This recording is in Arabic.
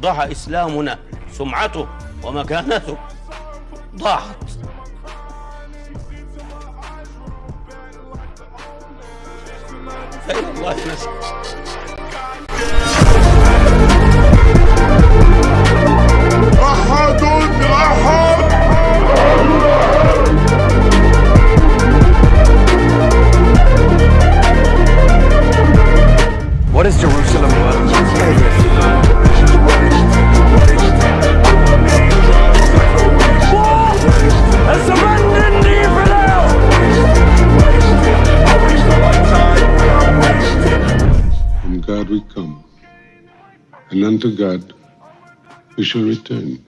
ضاع إسلامنا سمعته ومكانته ضاعت فإلى الله نسأل أحد أحد. What is Jerusalem? worth? God we come, and unto God we shall return.